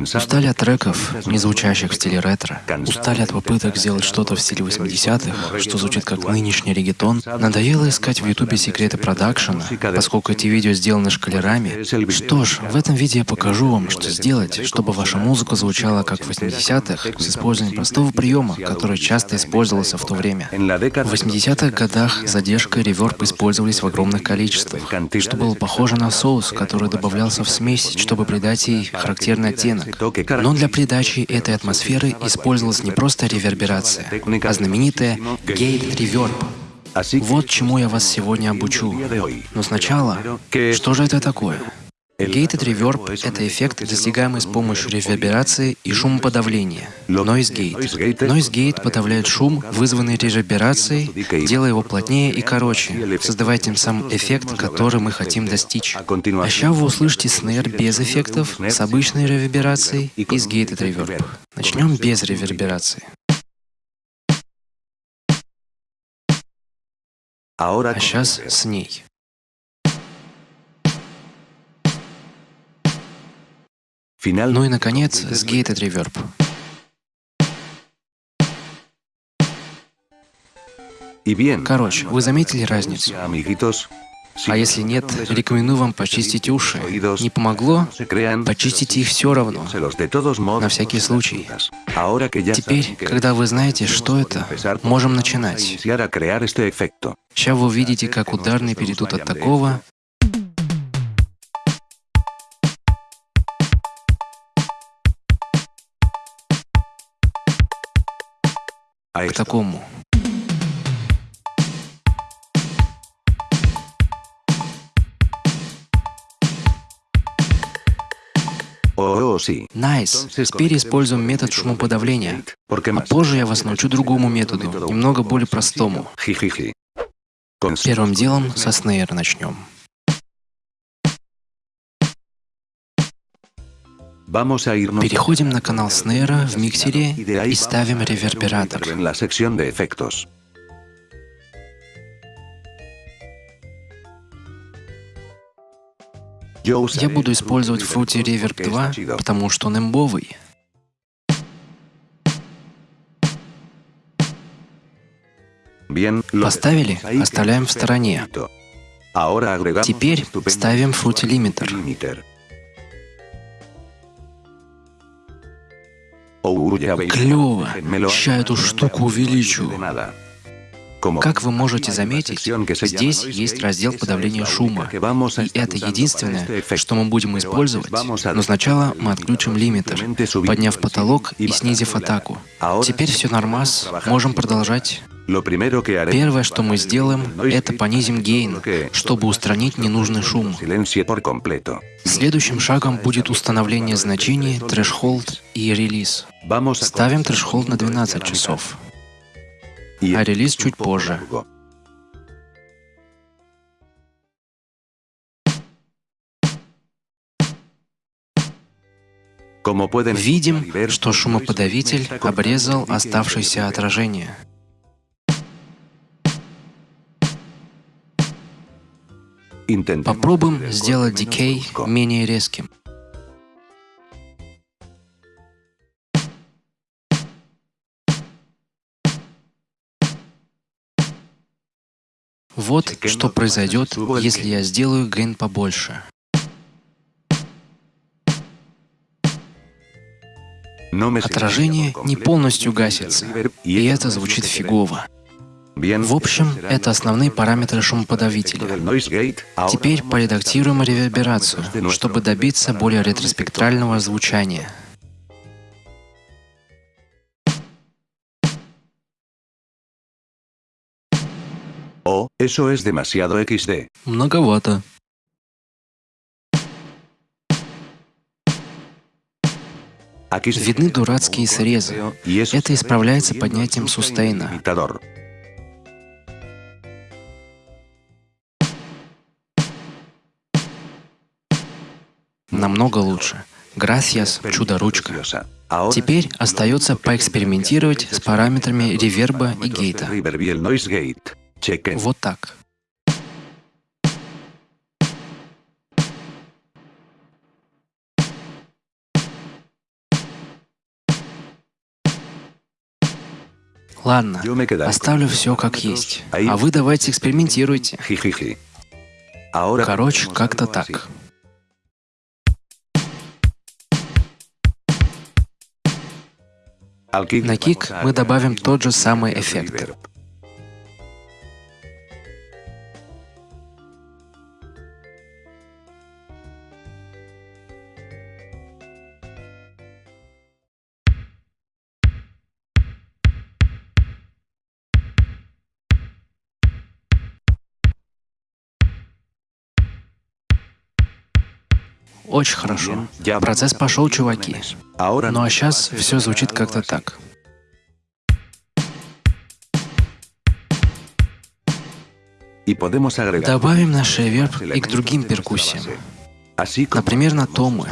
Устали от треков, не звучащих в стиле ретро. Устали от попыток сделать что-то в стиле 80-х, что звучит как нынешний регетон. Надоело искать в ютубе секреты продакшена, поскольку эти видео сделаны шкалерами. Что ж, в этом видео я покажу вам, что сделать, чтобы ваша музыка звучала как в 80-х, с использованием простого приема, который часто использовался в то время. В 80-х годах задержка и реверб использовались в огромных количествах, что было похоже на соус, который добавлялся в смесь, чтобы придать ей характерный оттенок. Но для придачи этой атмосферы использовалась не просто реверберация, а знаменитая Gate Reverb. Вот чему я вас сегодня обучу. Но сначала, что же это такое? Gated Reverb — это эффект, достигаемый с помощью реверберации и шумоподавления. Noise Gate. Noise Gate подавляет шум, вызванный реверберацией, делая его плотнее и короче, создавая тем самым эффект, который мы хотим достичь. А сейчас вы услышите снейр без эффектов, с обычной реверберацией и с Gated Reverb. Начнем без реверберации. А сейчас с ней. Ну и, наконец, с Gated Reverb. Короче, вы заметили разницу? А если нет, рекомендую вам почистить уши. Не помогло? Почистите их все равно, на всякий случай. Теперь, когда вы знаете, что это, можем начинать. Сейчас вы увидите, как ударные перейдут от такого к такому. Nice. Nice. Теперь используем метод шумоподавления. А позже я вас научу другому методу, немного более простому. Первым делом со snare а начнем. Переходим на канал снейра в миксере и ставим ревербератор. Я буду использовать Fruity Reverb 2, потому что он имбовый. Поставили, оставляем в стороне. Теперь ставим Fruity Limiter. Клево! Ща эту штуку увеличу. Как вы можете заметить, здесь есть раздел подавления шума, и это единственное, что мы будем использовать. Но сначала мы отключим лимитер, подняв потолок и снизив атаку. Теперь все нормас, можем продолжать. Первое, что мы сделаем, это понизим гейн, чтобы устранить ненужный шум. Следующим шагом будет установление значений threshold и релиз. Ставим threshold на 12 часов а релиз чуть позже. Видим, что шумоподавитель обрезал оставшееся отражение. Попробуем сделать дикей менее резким. Вот что произойдет, если я сделаю гейн побольше. Отражение не полностью гасится, и это звучит фигово. В общем, это основные параметры шумоподавителя. Теперь поредактируем реверберацию, чтобы добиться более ретроспектрального звучания. О, eso es demasiado XD. Многовато. Видны дурацкие срезы. Это исправляется поднятием сустейна. намного лучше. Грасьяс, чудо-ручка. Теперь остается поэкспериментировать с параметрами реверба и гейта. Вот так. Ладно, оставлю все как есть. А вы давайте экспериментируйте. Короче, как-то так. На кик мы добавим тот же самый эффект. Очень хорошо. Процесс пошел, чуваки. Ну а сейчас все звучит как-то так. Добавим наш реверб и к другим перкуссиям. Например, на томы.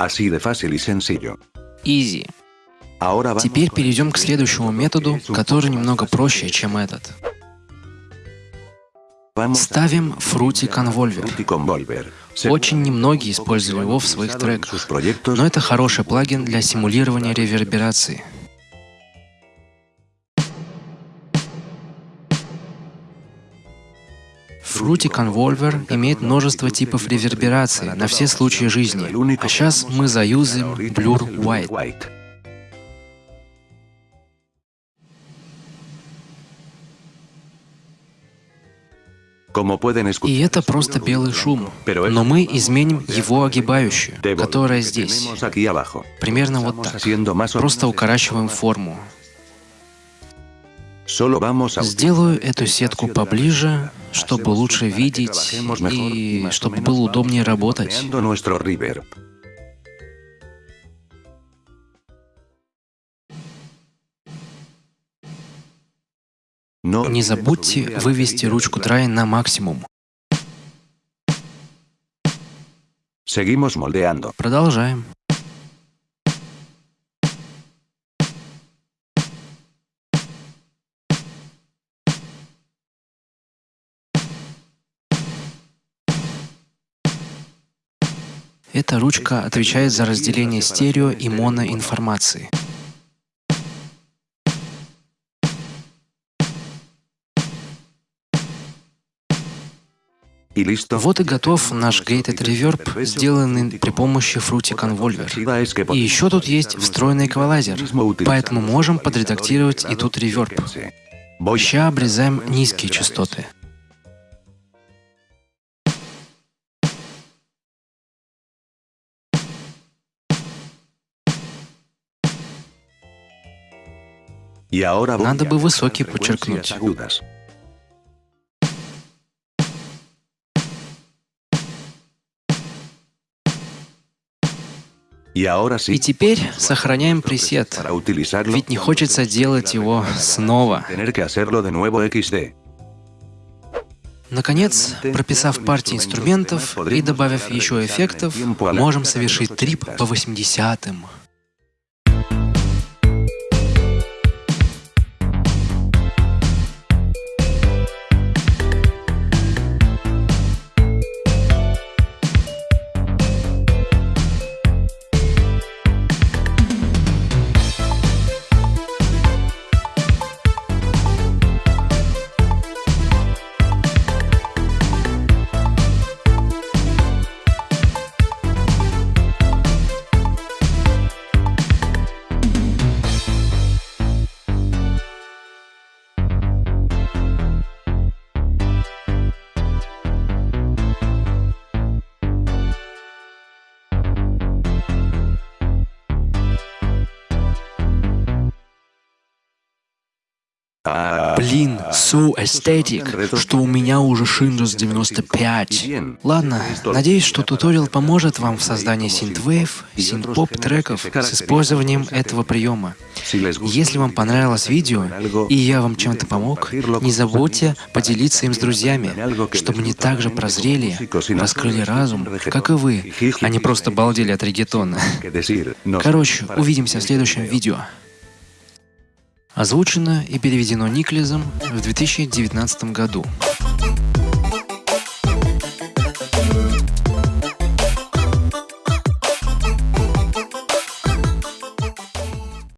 Así de fácil y sencillo. Easy. Теперь перейдем к следующему методу, который немного проще, чем этот. Ставим Fruity Convolver. Очень немногие использовали его в своих треках, но это хороший плагин для симулирования реверберации. Fruity Convolver имеет множество типов реверберации на все случаи жизни, а сейчас мы заюзаем Blur White. И это просто белый шум, но мы изменим его огибающую, которая здесь. Примерно вот так. Просто укорачиваем форму. Сделаю эту сетку поближе, чтобы лучше видеть и чтобы было удобнее работать. No Не забудьте вывести ручку драй на максимум. Seguimos moldeando. Продолжаем. Эта ручка отвечает за разделение стерео и моноинформации. Y listo. Вот и готов наш Gated Reverb, сделанный при помощи Fruity Convolver. И еще тут есть встроенный эквалайзер, поэтому можем подредактировать и тут реверб. Ща обрезаем низкие частоты. Надо бы высокий подчеркнуть. И теперь сохраняем пресет, ведь не хочется делать его снова. Наконец, прописав партии инструментов и добавив еще эффектов, можем совершить трип по 80-м. Блин, so aesthetic, что у меня уже Windows 95. Ладно, надеюсь, что туториал поможет вам в создании синтвейв, синт-поп треков с использованием этого приема. Если вам понравилось видео, и я вам чем-то помог, не забудьте поделиться им с друзьями, чтобы они также прозрели, раскрыли разум, как и вы, а не просто балдели от регетона. Короче, увидимся в следующем видео. Озвучено и переведено Никлезом в 2019 году.